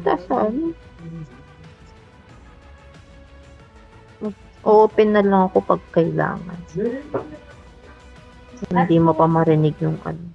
kita sa ano. Open na lang ako pag kailangan. Hindi mo pa marinig yung ano.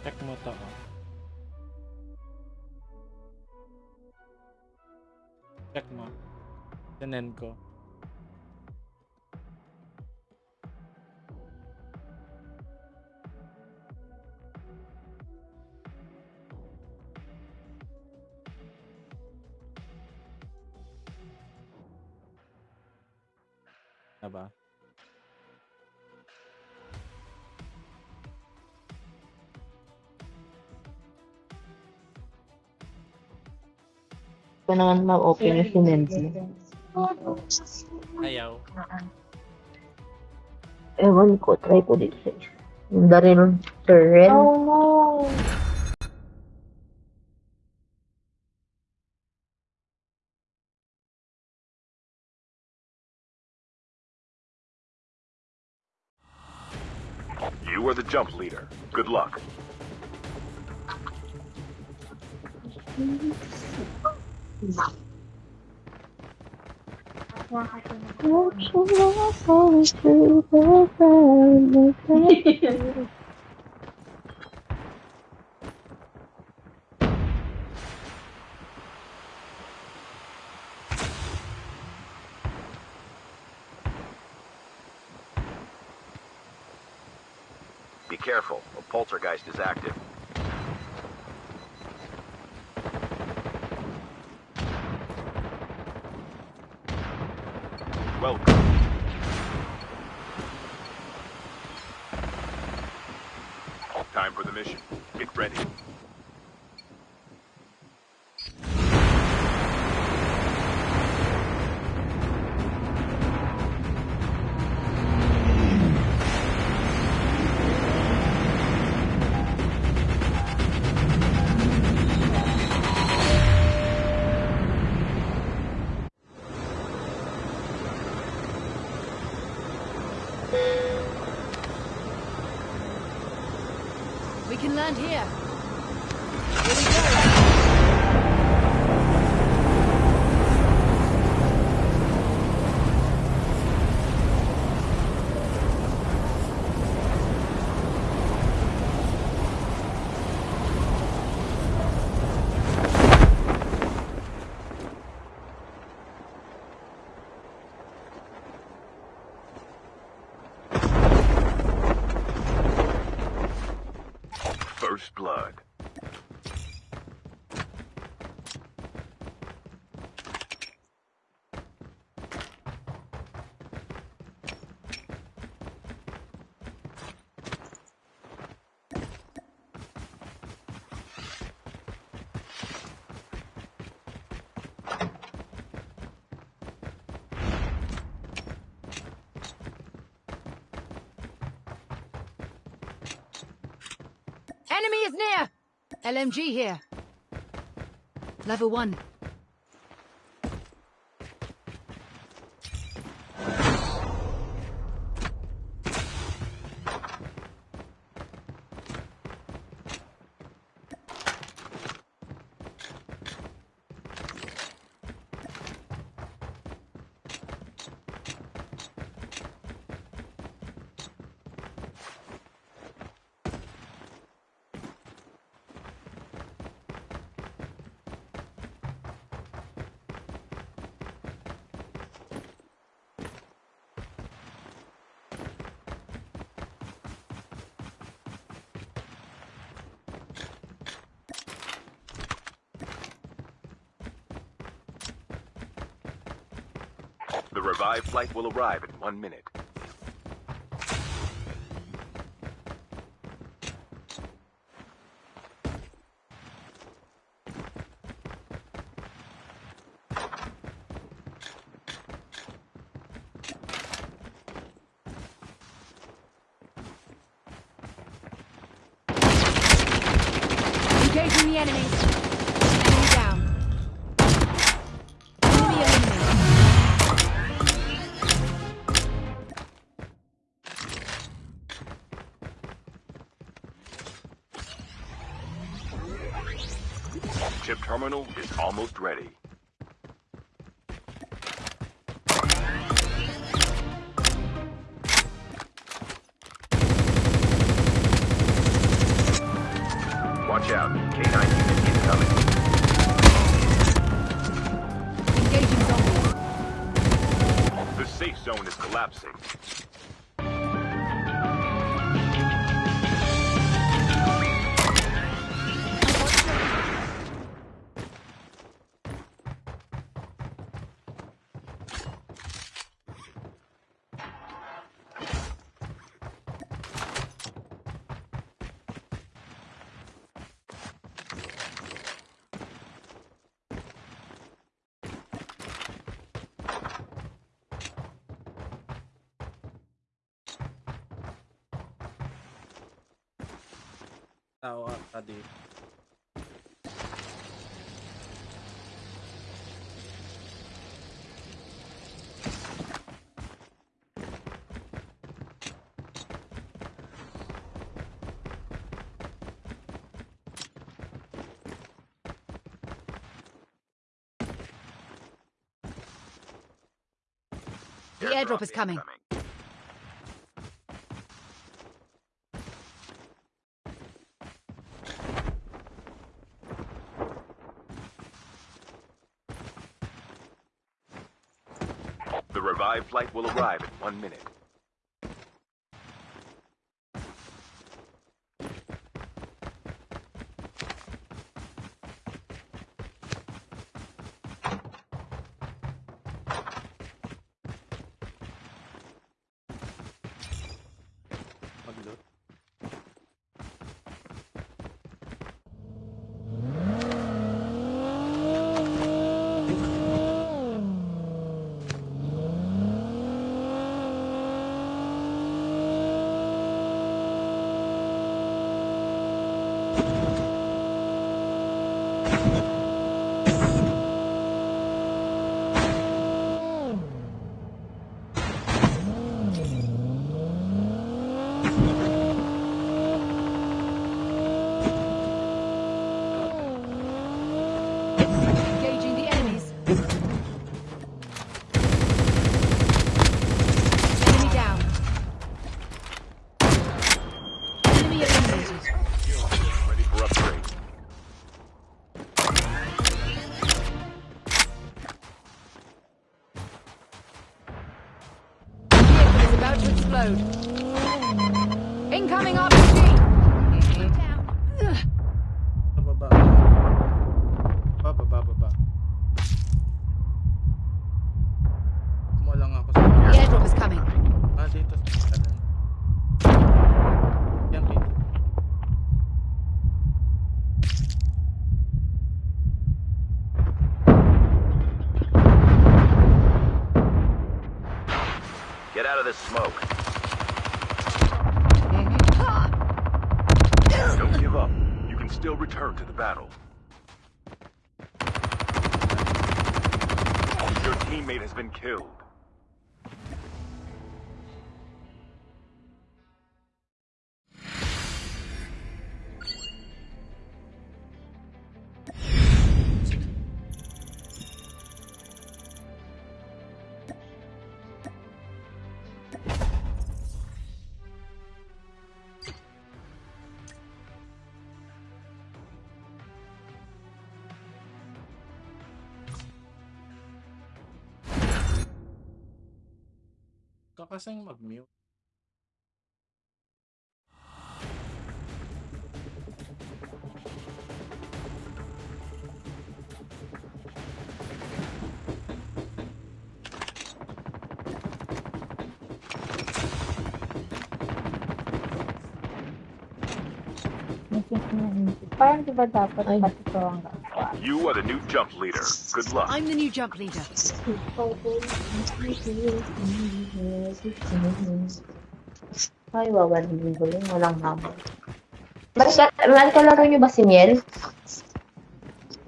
Check mo to. oh. Check mo. Sinend ko. Ko naman ma-open yung sinend mo. Ayaw. Ah, ah. Ewan ko, try ko dito sa isa. Yung Daryl Terrell. Oh no. You are the jump leader. Good luck. Be careful. A poltergeist is active. Get ready. LMG here. Level 1. The revived flight will arrive in one minute. almost ready. Watch out. K-9 unit incoming. The safe zone is collapsing. daw ata dito. The airdrop is coming. Dive flight will arrive in one minute. Kakasang mag-mute. Parang di dapat pati ito ang? You are the new jump leader. Good luck. I'm the new jump leader. Ay, wawalan linggo yun. Walang hamon. Mas, mas kalaro niyo ba si Miel?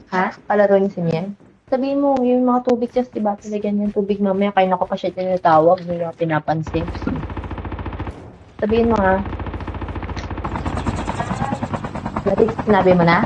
Ha? Kalaro niyo si Miel? Sabihin mo, yung mga tubig just, diba, talagyan yung tubig mamaya, kaya ko pa siya tinatawag, hindi niya pinapansin. Sabihin mo. Dati sinabi mo na?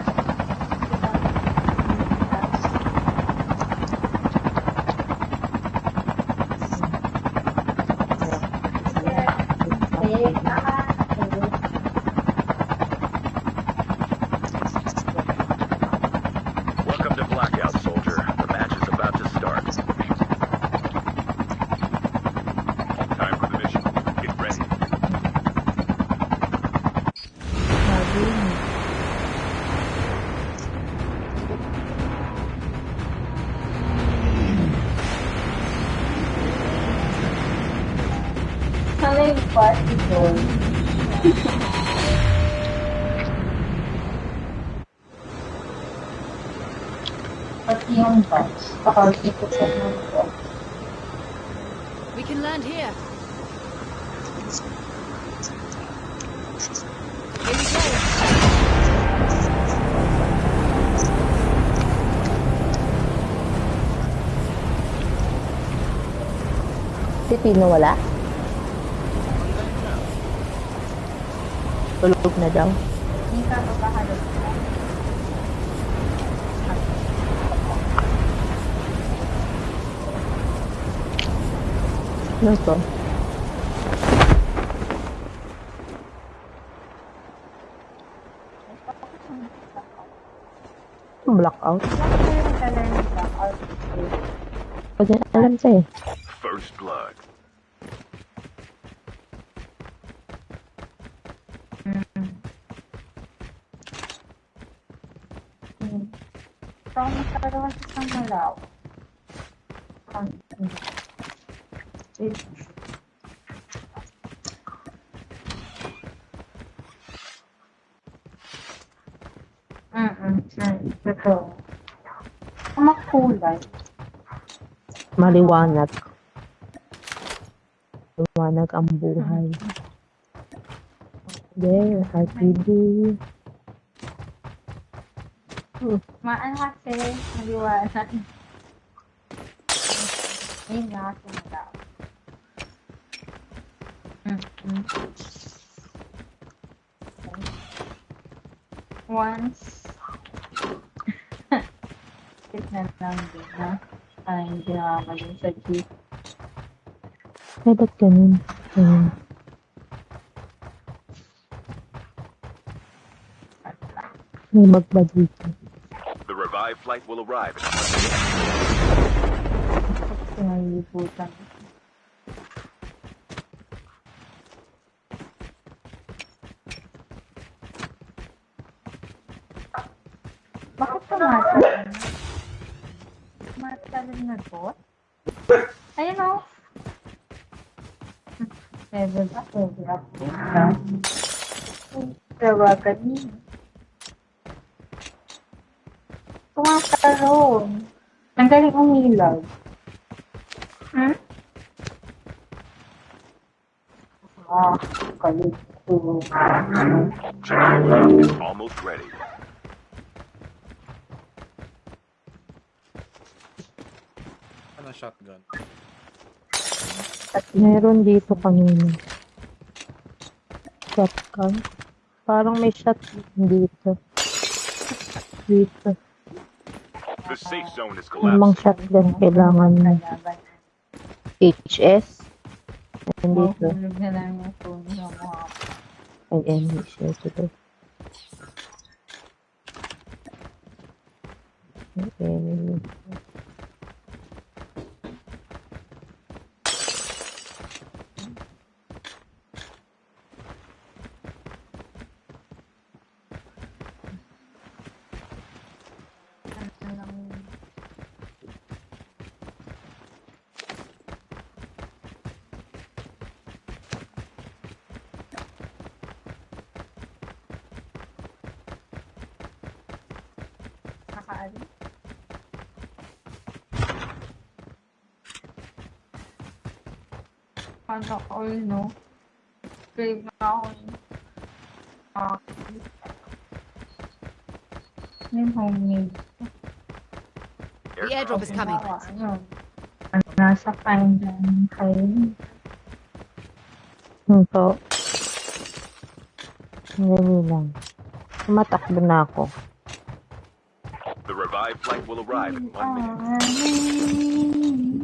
Yung party doon. Pati yung box. Pakakikot sa mga box. We can land here. Here we go. Si Pino wala? Tulog na daw. Ano to? Blackout? Blackout? Kasi alam siya eh. First blood. Hmm. So, masyado kasi siyang malaw. Ang It, Mm-mm. Mm, Totoo. Ang makulay. Maliwanag. Maliwanag ang buhay. Yeah, RPD. Maan kasi, maliwanag. Yun nga kasi malaw. Mm-mm. Once, tignan lang din na ay hindi nakakalim sa jeep. Ay, ba't ganun? Ayun. May magba dito. The revived flight will arrive in Sinalibutan. Bakit tumatalon? Tumatalon na bot? Ayun o. Level up, level up. Tawagan niya. Tumatalon. Ang galing umilag. Hmm? Ah, kalit. Check your luck. It's almost ready. Shotgun. Meron dito kanina. Shotgun. Parang may shotgun dito. Dito. The safe zone is Lamang collapsing. shotgun kailangan Kalaban. HS. Nandito. Mahulog na lang yung Paano all, no? Crave na ako yun. Ah. Yung homemade. The airdrop is coming. Ano? Nasa pandan kayo. Hmm, po. Ganyan lang. Tumatakbo na ako. The revived flight will arrive in one minute.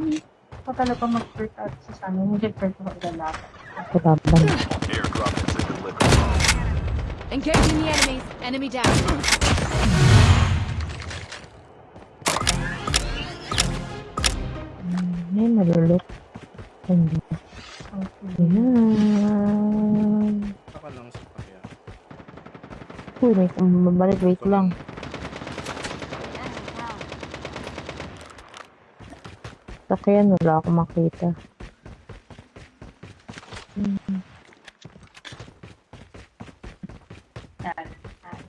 Ako talaga mag-first out sa sana. Hindi first out lalaban. Kalaban. Airdrop has been delivered. Engaging the enemies. Enemy down. Ay, malulot. Hindi. Ayan. Saka lang sa kaya. Uy, may kumabalik. Wait lang. Sakyan, wala akong makita.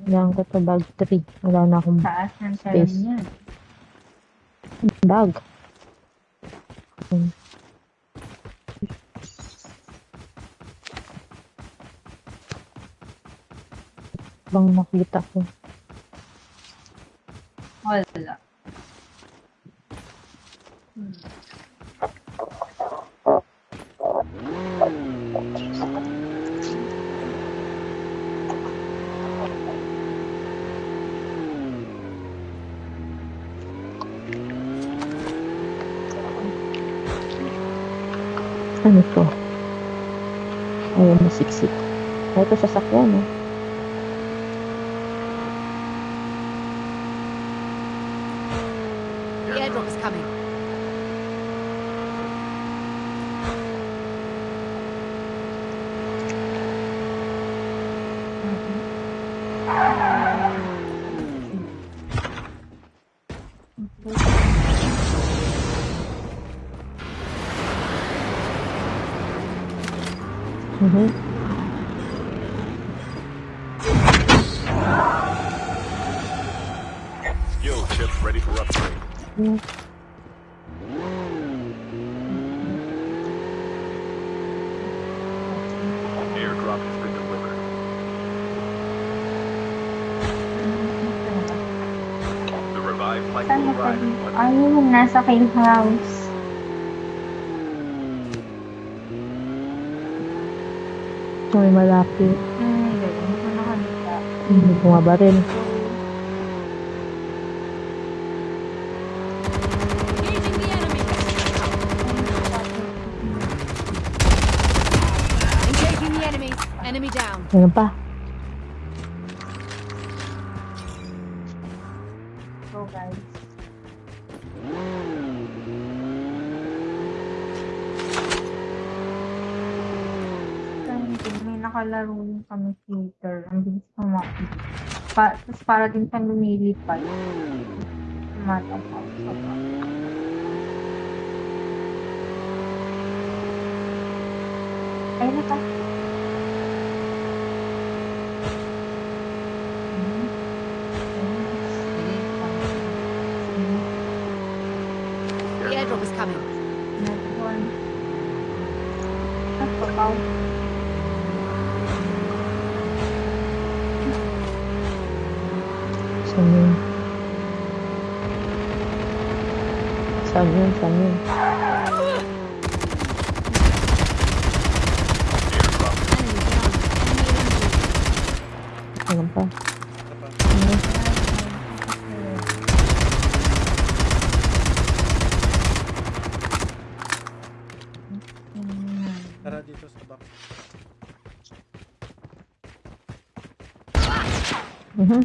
Yan ko to bag 3. Wala na akong Taas ng Space. salam yan. bag. Hmm. Bang nakita ko. Wala. Ano to? Ayaw masiksik. Ito sasakyan eh. Ayun, nasa King House. May malapit. Hmm, hindi ko nakakita. Hindi bumaba rin. Engaging the enemy. Engaging the enemies. Enemy down. Meron pa. May nakalaro din kami theater. Ang bilis kumain. Pa, tapos para din siyang lumilipad. Tumatapaw sa ba. Ayun na pa. Hmm. Hmm. The airdrop is coming. Another one. Ah, papaw. Saan yun? Saan yun? Saan yun? Enemy down. Enemy eliminated. Ano pa? Isa pa. Tara dito sa box. Mhm.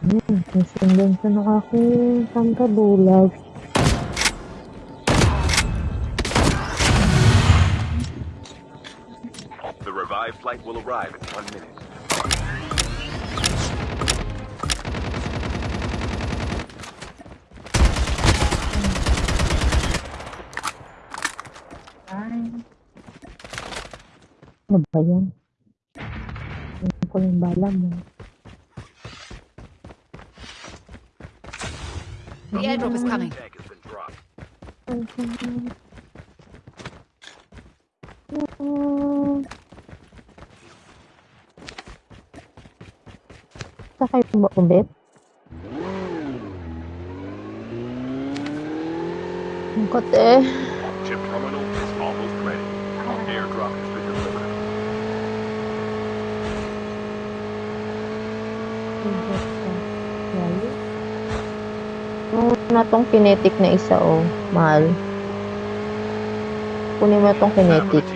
Hmm, sa ng pangkabulag. The revived flight will arrive in one minute. Ano ba yan? Ano ko yung bala mo? The airdrop is coming. Tag has been dropped. Sakay mo ba ulit? Ang kote. Chip terminal is almost ready. Airdrop has been delivered. Yung na tong kinetic na isa oh, mahal. Kunin mo tong kinetic.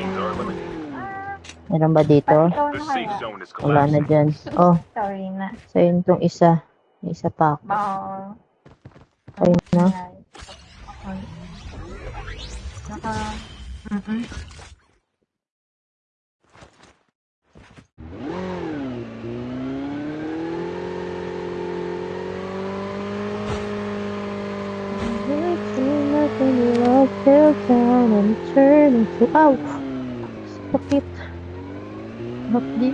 Meron ba dito? Wala na dyan. Oh, Sorry na. so yun tong isa. May isa pa ako. Ayun na. Naka... Mm-mm. I'm turning to... Ow! Sakit. Hapdi.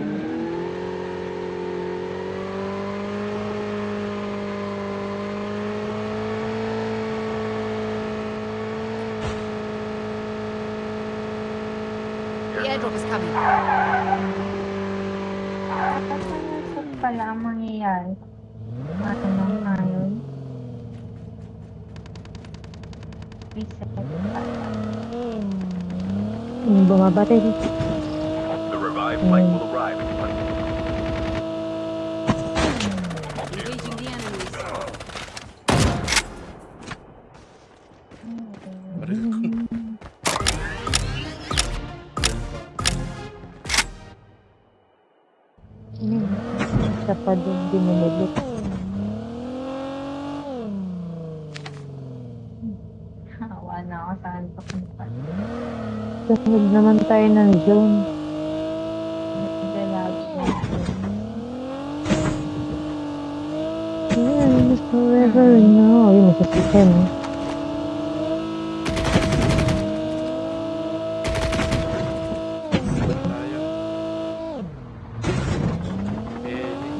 The airdrop is coming. Kapag pala ang mangyayari. Ano nang ngayon? Reset. The revived flight will arrive in Sunod naman tayo ng zone. Forever now. Yun, isa si eh. tayo. Eli.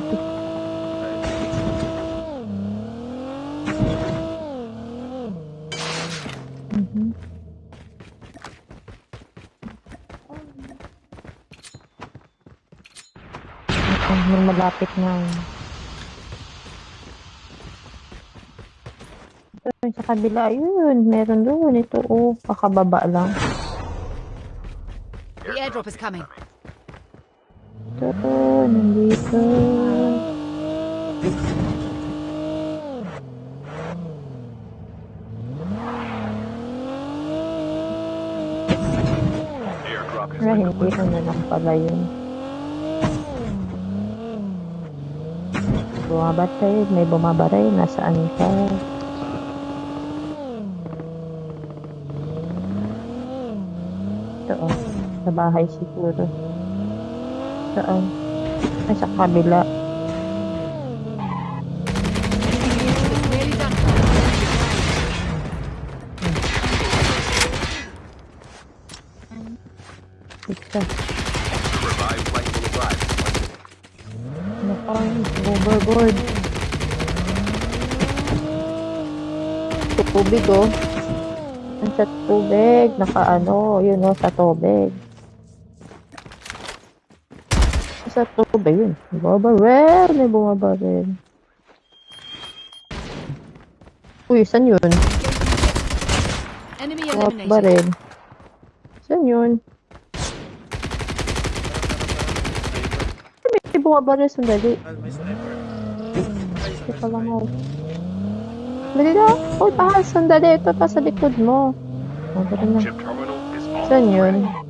Mhm. Ito, may malapit na. Yung sa kabila, yun, meron doon. Ito, oh, pakababa lang. The airdrop is coming. Ito, nandito. Pero hindi ko na lang pala yun. Bumabatay, may bumabaray, nasaan ka? Ito oh, sa bahay siguro. Saan? Ay, sa kabila. One minute. Nakang overboard. Sa tubig oh. Ang sa tubig. Naka ano, yun oh, sa tubig. Sa tubig yun. Bumabaril, may bumabaril. Uy, saan yun? Enemy eliminated. Bumabaril. Saan yun? May bumabaril, sandali. Hindi pa lang ako. Dali na. Uy, pahal, sandali. Ito pa sa likod mo. Na. Terminal is almost Saan yun? ready.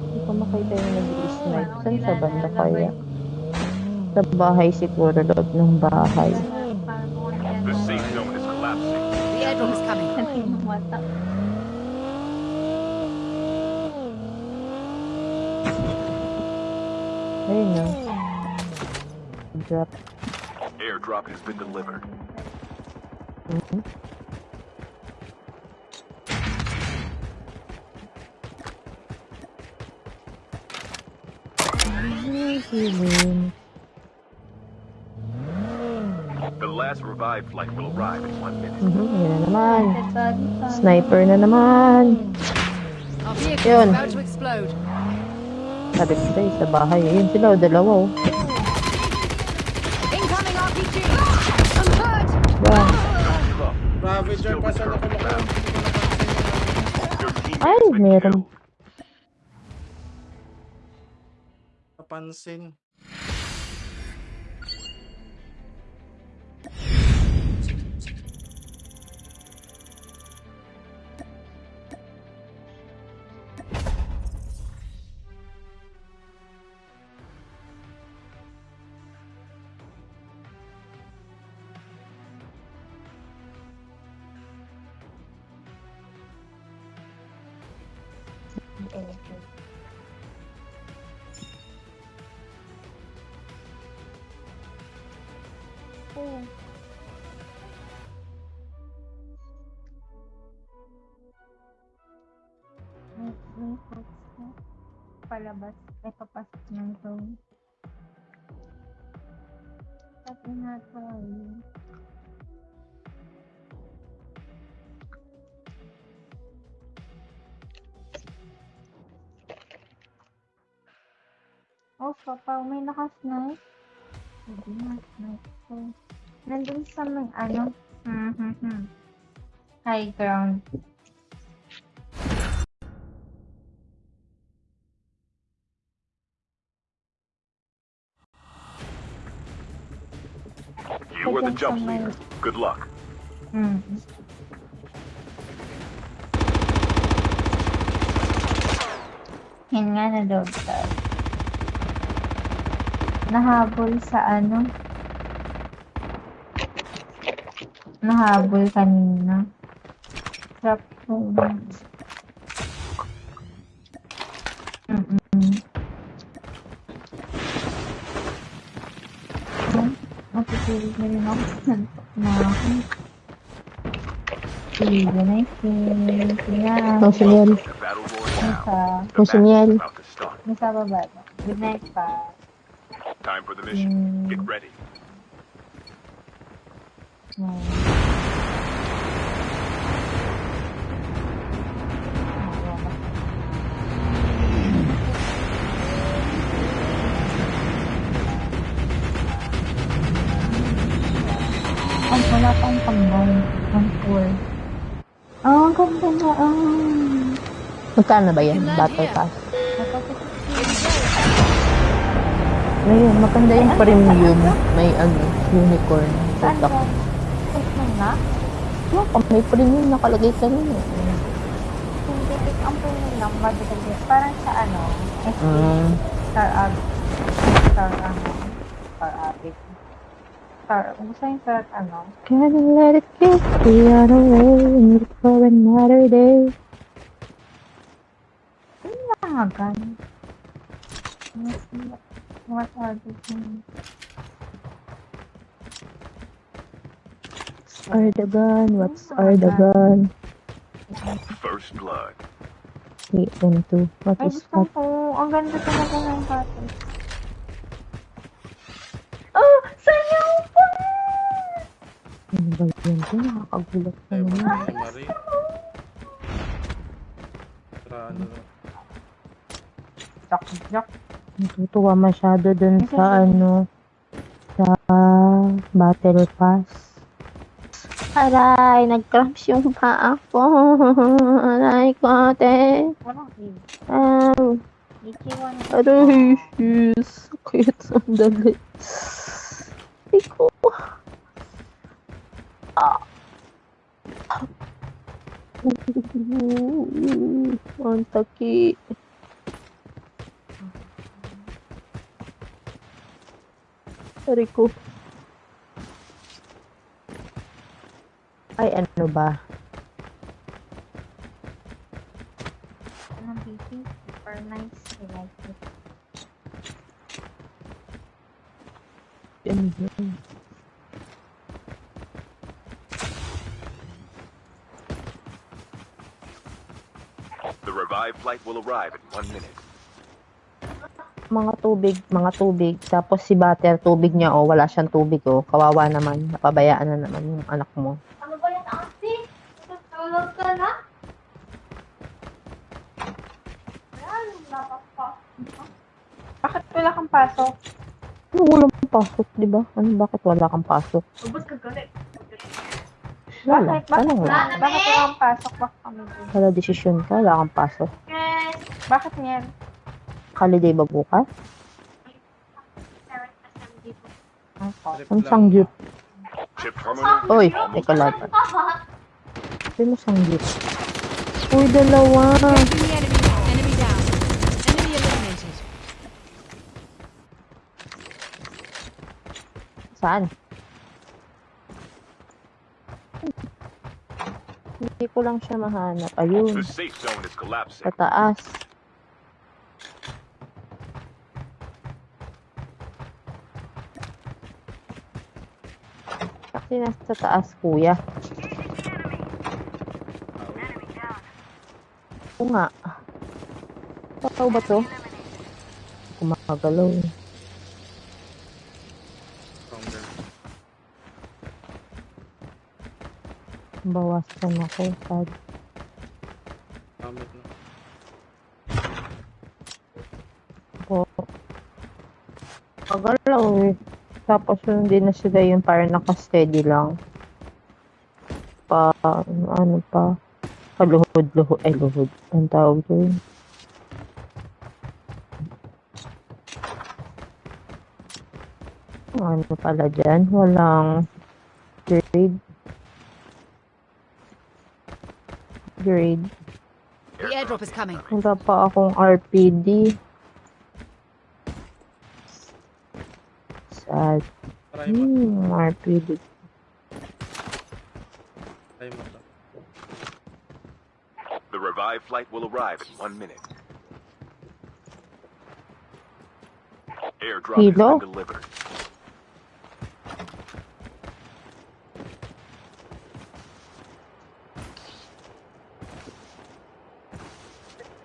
Hindi ko makita yung nag-snipe. Saan sa banda kaya? Sa bahay siguro, loob ng bahay. The safe zone is collapsing. The airdrop is coming. Ayun na. Drop. Airdrop has been delivered. Mhm. The last revived flight will arrive in one minute. Mhm, yun na naman. Sniper na naman. Our vehicle Yun. is about to explode. Sabi ko sa'yo, sa bahay. Ayun sila, o, dalawa oh. Incoming RPG. I'm hurt. Yan. Give up. Ravager pa sa nakalakad. Your team Ay, has been meron. killed. Napansin. Papa, may nakasnipe. Hindi na, snipe ko. Nandun sa may ano, hmm, hmm, hmm. High ground. You are the jump leader. Good luck. Hmm. Yan nga na dog tag. Nahabol sa ano? Nahabol kanina. Trap ko. Mm-mm. Matutulog na rin ako. Nantok na ako. Ang sinyal. match is about to start. nasa baba. Good night pa. Time for the mission. Get ready. Ang wala pang tambay. Ang four. Oh, ang ganda na. Ah. Magkano ba yan? Battle Pass. Ngayon, maganda yung premium. May ano, unicorn. Saan Tutok. ba? Saan na? No, pag may premium nakalagay sa eh. Hindi, pick ang premium lang. Parang sa ano, SK, Mm. Star Ab. Star ano, Star Abit. Star, gusto yung Star ano? Can I let it go the other way and look for another day? Nangagan. What are the things? Erdogan, what's Erdogan? First blood. Wait, one, two. What Ay, is that? ko. Ang ganda talaga ng cottage. Oh! Sayaw pa! Ano ba yan? Ito, nakakagulat na naman. si Marie. Tara, ano na. Jack, jack. Natutuwa masyado dun sa ano, sa battle pass. Aray, nag-cramps yung paa ko. Aray ko. Ah, Ichiwan. aray, yes. Sakit, sandali. Iko. Ah. Ang taki. Aray ko. Ay, ano ba? Anong PC? Super nice. I like it. Ano yun? The revived flight will arrive in one minute. Mga tubig, mga tubig. Tapos si Butter, tubig niya, oh, wala siyang tubig, oh. Kawawa naman. Napabayaan na naman yung anak mo. Ano ba yung ate? Tutulog ka na? Ayan, napapa. Bakit wala kang pasok? Ano, walang pasok, di ba? Ano, bakit wala kang pasok? Ubus ka galit. Wala. Bakit? Bakit Tanong wala? Bakit wala kang pasok? Bakit kami? Wala desisyon ka, wala kang pasok. Bakit niyan? Holiday ba bukas? Ang terminal. Oy, teka lang. Sabi mo sanggit. Uy, dalawa. Saan? Hindi ko lang siya mahanap. Ayun, The safe zone is collapsing. sa taas. Kasi nasa taas, kuya. Oo nga. Totoo ba to? Kumagalaw eh. Bawasan ako. Sad. Gamit na. po. Pagalaw eh. Tapos yun din na sila yung parang nakasteady lang. Pa, ano, pa. Kaluhod-luhod. Ay, luhod. Ang tawag doon. Ano pala dyan? Walang grade. Grade. The airdrop is coming. Wala pa akong RPD. Sad. Try mo. Hmm, RPD. Try mo to. The revived flight will arrive in one minute. Airdrop has Hilo? been delivered.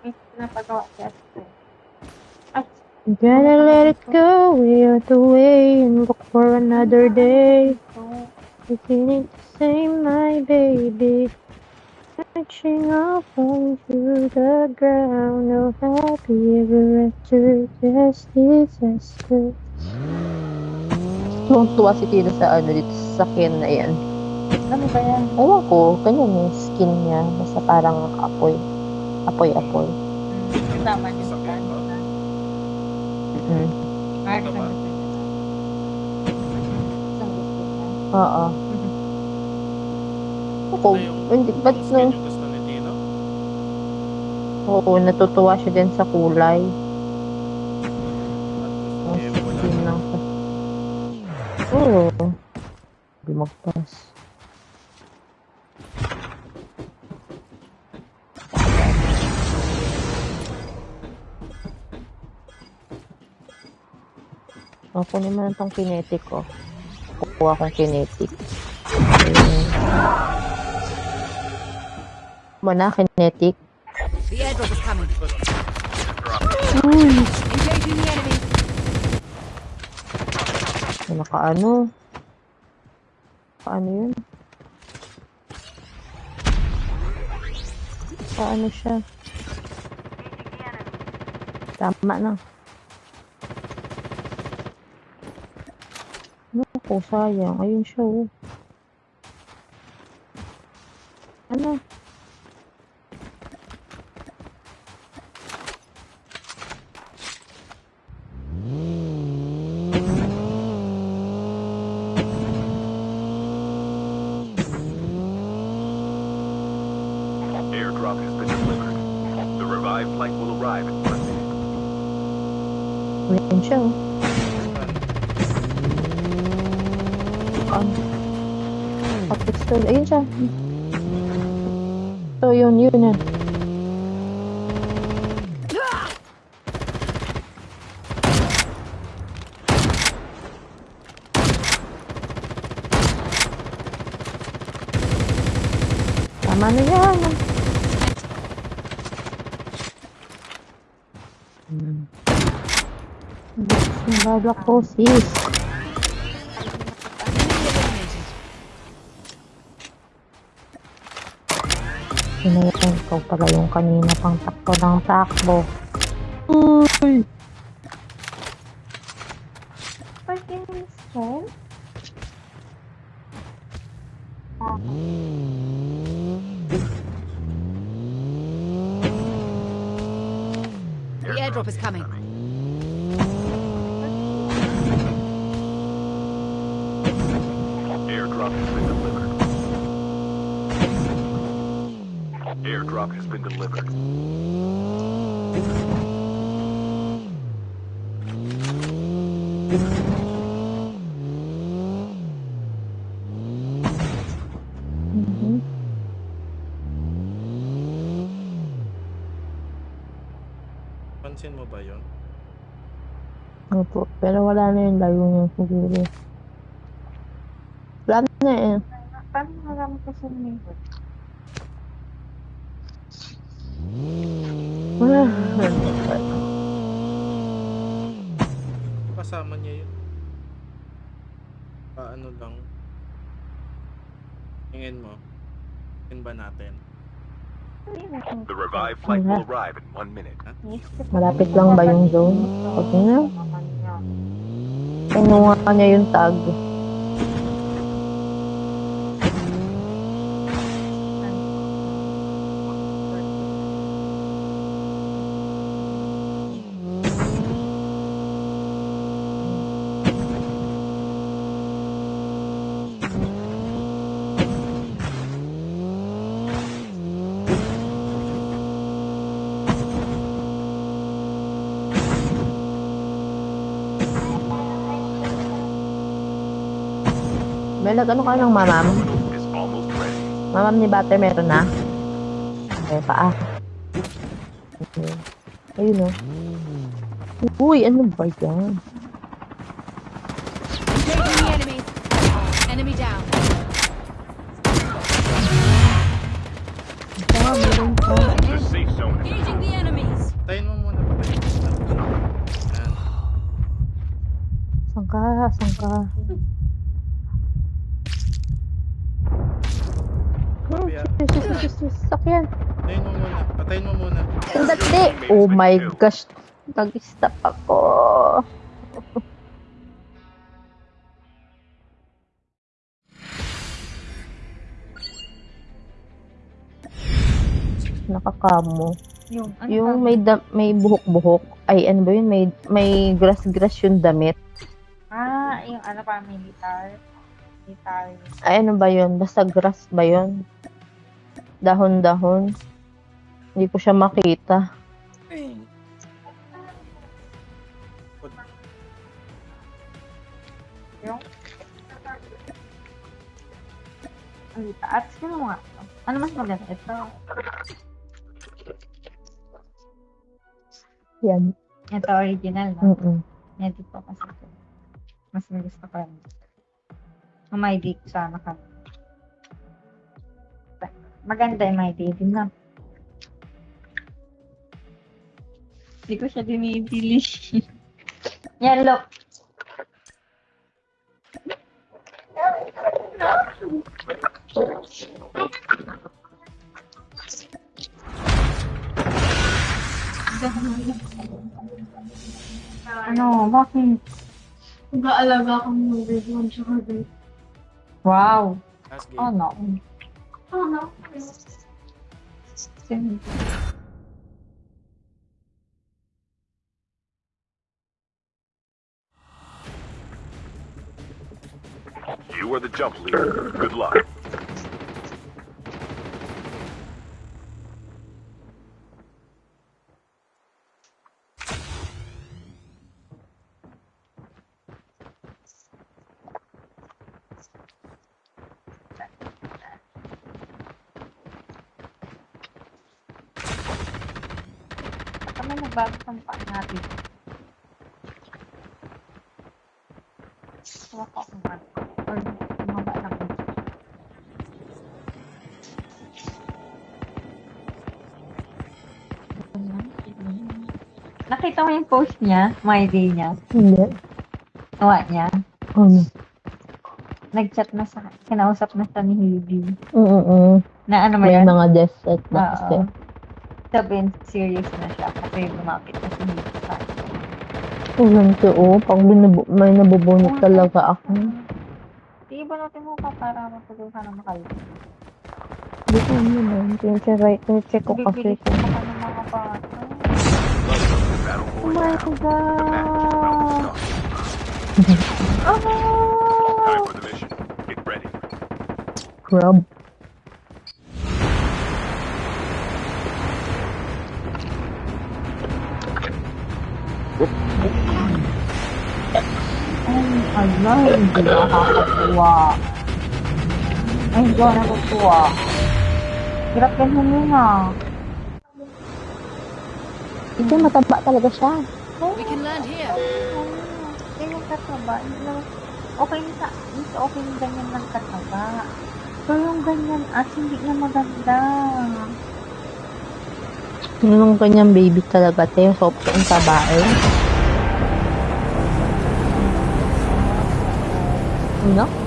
May pinapagawa ate. Gotta let it go, we are the way, and look for another day. So, Beginning to say, my baby, reaching up onto the ground. No happy ever after, just disaster. Tuwang-tuwa si Tino sa ano dito sa skin na yan. ano ba yan? Ewan ko, ganyan yung skin niya. Basta parang apoy. Apoy-apoy. Tama Sakit sa ba? Mm. Mark Ito ba? Oo. Ako, Ito yung- hindi, ba't yung nung, skin yung gusto ni Tino? oo, natutuwa siya din sa kulay. At gusto skin lang. Oo. Hindi magpas. Ako naman itong kinetic ko. Kukuha kong kinetic. Ayun. Mana, kinetic. The airdrop is coming. Uy! Engaging the enemy. Naka ano? Paano yun? Paano siya? Tama na. Naku, sayang. Ayun siya, Ayun siya. So, yun, yun na. Tama na yan. Hmm. Nababa ko, sis. Pala yung kanina pang takbo ng takbo. Uy! Freaking strength? The airdrop is coming. Airdrop has been Airdrop has been delivered. Mhm. Pansin mo ba yun? Opo, pero wala na yung layo niya siguro. Wala na eh. Paano marami kasi neighbor? Kasama niya yun. Paano lang? Tingin mo? Tingin ba natin? The revived flight will arrive in one minute. Malapit lang ba yung zone? Okay na. Kinuha niya yung tag. Melag, ano ka ng mamam? Mamam ni Butter meron na? Okay, paa. Okay. Ayun o. Uy, ano ba yan? Engaging the enemy. Enemy down. Ah, meron pa. The safe zone is Engaging the enemies. Tayin mo muna patayin mo muna. Yan. Saan ka? Saan ka? Hmm, Kuya, sus, sus, sus, sus, sakyan. Patayin mo muna. Patayin mo muna. Sandali! Oh my gosh! Nag-stop ako. Nakakamo. Yung, ano Yung may da- may buhok-buhok. Ay, ano ba yun? May, may grass-grass yung damit. Ah, yung ano pa, militar. Militar. Ay, ano ba yun? Basta grass ba yun? Dahon-dahon. Hindi ko siya makita. Yung... Ang taas. Sino mo nga? Ano mas maganda? Ito. Yan. Ito original, no? Mm-mm. Yan dito kasi ito. Mas gusto ko yan. Kung may dick sana ka. Maganda yung may dick na. Hindi ko siya dinibili. Yan, look. Ano, bakit? Nag-aalaga akong movie doon sa Wow. Last game. Ano? Ano? Sige. You are the jump leader. Good luck. Nakita mo yung post niya? My day niya? Hindi. Nawa niya? Ano? Nag-chat na sa kinausap na siya ni Hebe. Oo. Na ano ba May yan? mga death set na kasi. Sabihin, serious na siya kasi lumapit na si Hebe sa kanya. Alam ko, oh, pag binabu- may nabubunot talaga ako. Sige ba natin mo ka para matulog ka na makalit? Hindi ko ano na. Tinicheck tinicheck ko kasi pa ka ng mga bata. Battle Oh my Royale. The match is about God! to Oh! start. Time for the mission. Get ready. grab. Ay, ala, hindi nakakatuwa. Ay, hindi ako natutuwa. Hirap ganyan yun Hindi, mataba talaga siya. We can land here. Ganyan kataba. Naman- Okay na sa, mas okay yung ganyan ng kataba. Pero yung ganyan as hindi na maganda. Yung kanyang baby talaga, te. Sobrang taba eh. Ano?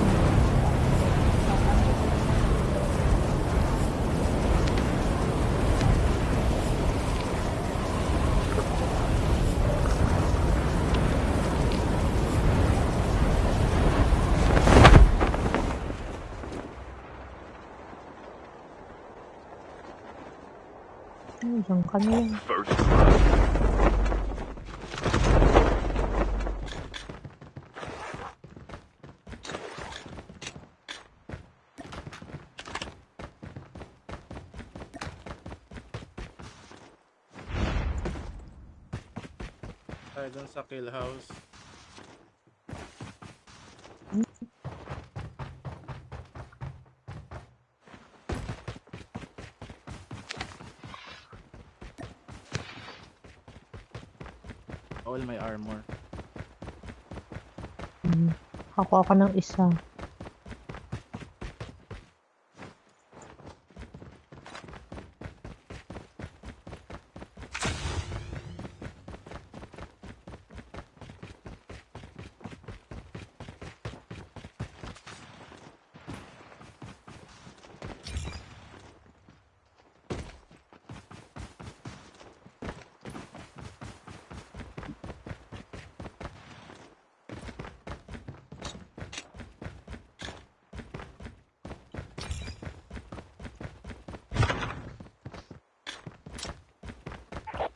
Ay, diyan ka na yan. First blood. Tayo dun sa kill house. All my armor. Hmm. Ako ako ng isa.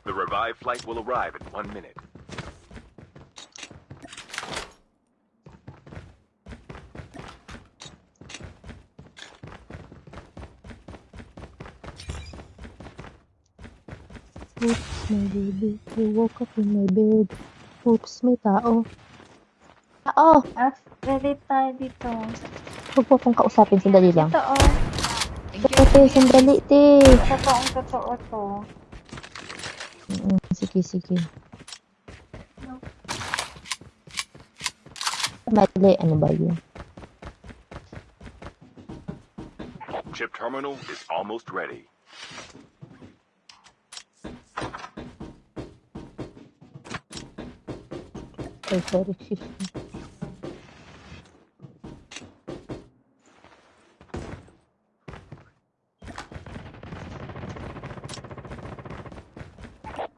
The revived flight will arrive in one minute. Oops, my baby. You woke up in my bed. Oops, may tao. Tao! As, ready tayo dito. Huwag po akong kausapin. Sandali lang. Ito oh. Te, sandali, te. Totoong totoo to. Sige. Ano ba yun? Chip terminal is almost ready. Ay, sorry,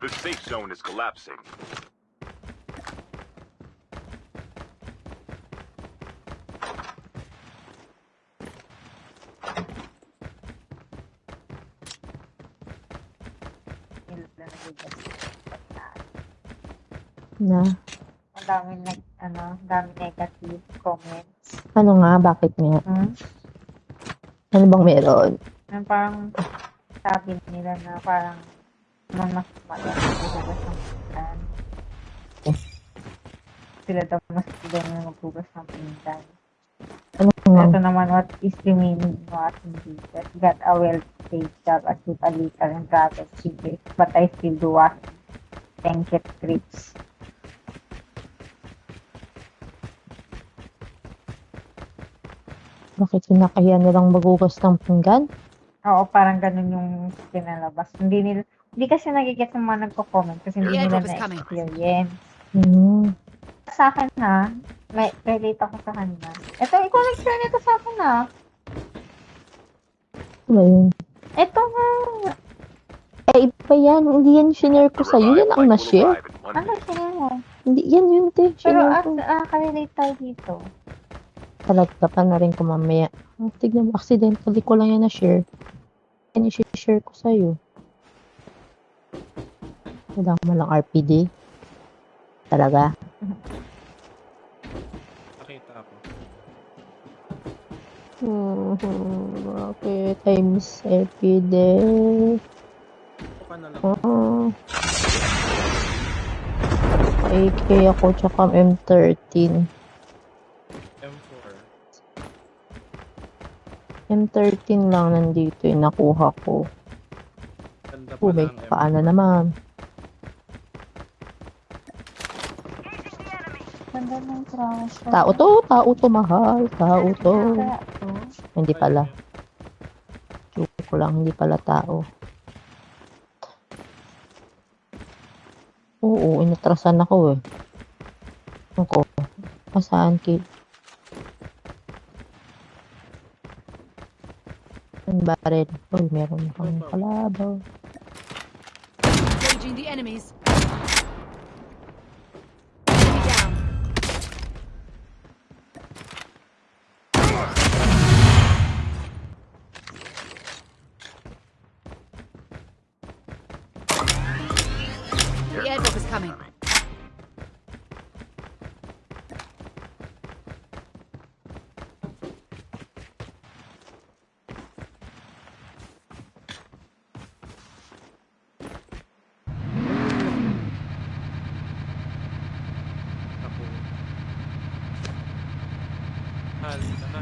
The safe zone is collapsing. Na, Ang dami nag, ano, dami negative comments. ano nga, bakit nga? Hmm? Ano bang meron? Na parang sabi nila na parang naman Sila daw mas magaling na maghugas ng pinggan. Ano? Ito naman, what is the meaning of asking Jesus? Got a well-paid job as with a little and travel secret, but I still do. Thank you, trips. Bakit kinakaya nilang magugas ng pinggan? Oo, parang ganun yung pinalabas. Hindi nila, hindi kasi nagigit ng mga nagko-comment kasi hindi nila na-experience. Hmm. Sa akin ha, may relate ako sa kanya. Ito, ikaw nag-share nito sa akin ha. Ano ba yun? Ito nga. Eh, iba yan. Hindi yan shinare ko sa'yo. Yan ang na-share. Ano sila mo? Hindi, yan yun, te. Pero Shinare ah, ka-relate tayo dito. Talaga pa na rin ko mamaya. Tignan mo, accidentally ko lang yan na-share. Yan i-share ko sa'yo. Wala mo lang RPD. Talaga. Nakita ako. Hmm? I miss RPD. Lang. Ah. AK ako, tsaka M13. M4. M13 lang nandito yung nakuha ko. Oh, may M4. paano naman. Ganda ng trash. Tao to, tao to, mahal. Tao to. Hindi pala. Joke lang, hindi pala tao. Oo, inatrasan ako eh. Ako. Pasaan kid? Ang baril. Uy, meron akong kalabaw. The enemies. Enemy down. The airdrop is coming. Ako. Hal na.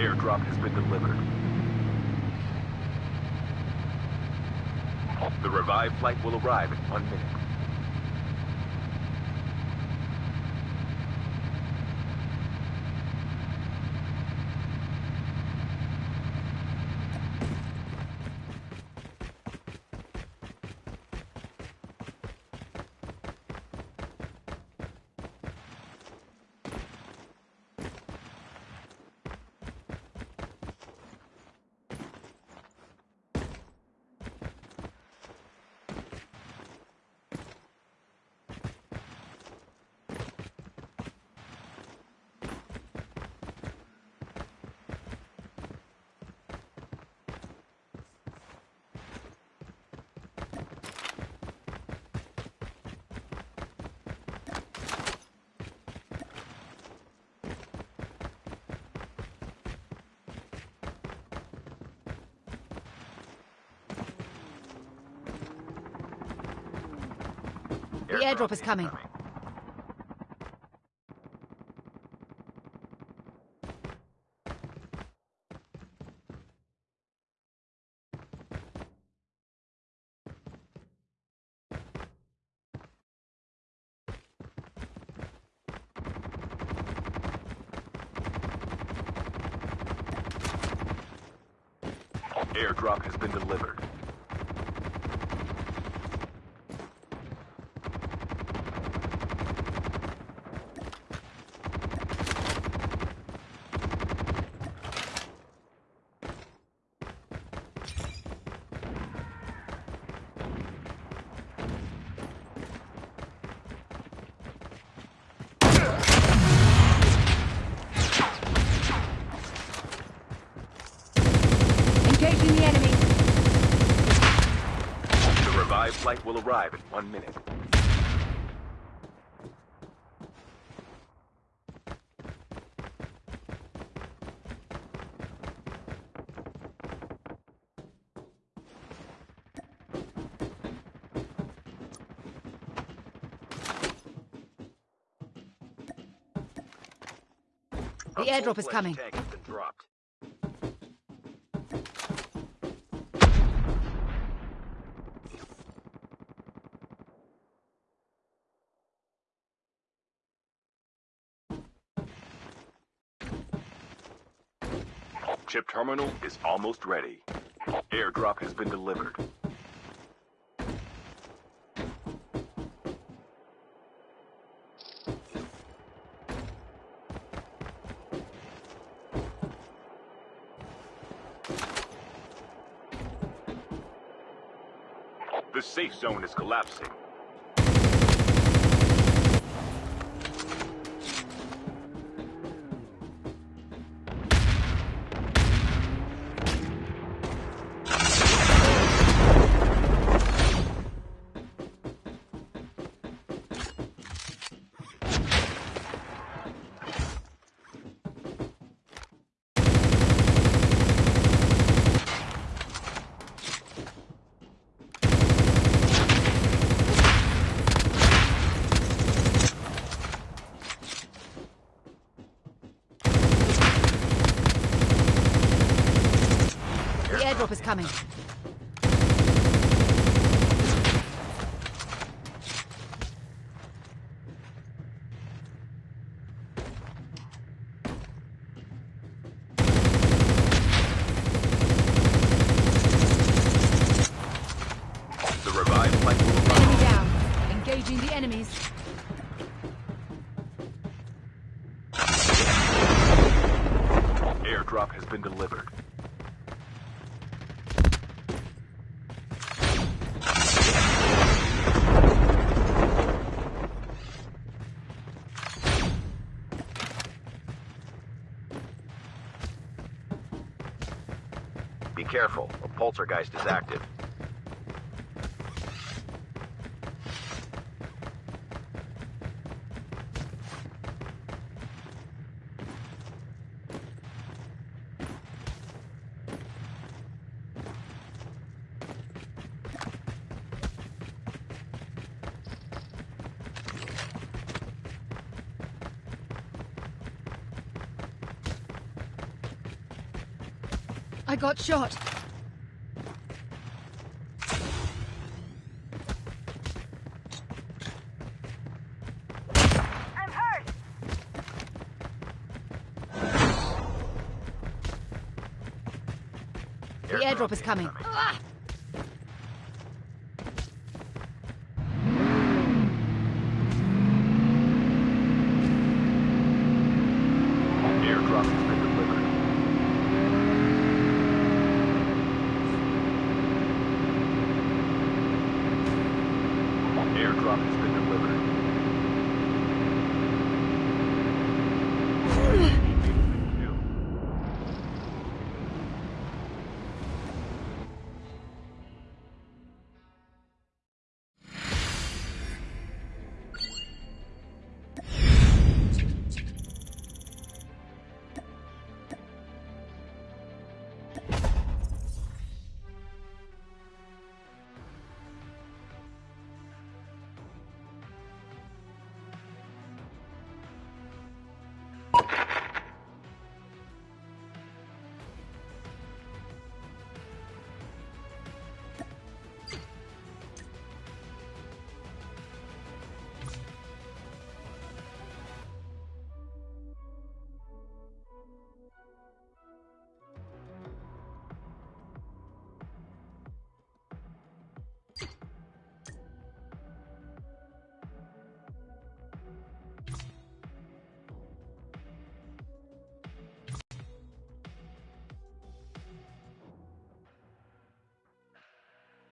Airdrop has been delivered. The revived flight will arrive in one minute. The airdrop is coming. Airdrop has been delivered. flight will arrive in one minute. The airdrop is coming. Tank has been dropped. Chip terminal is almost ready. Airdrop has been delivered. The safe zone is collapsing. The airdrop is coming. A poltergeist is active. I got shot. The airdrop is coming. Ah!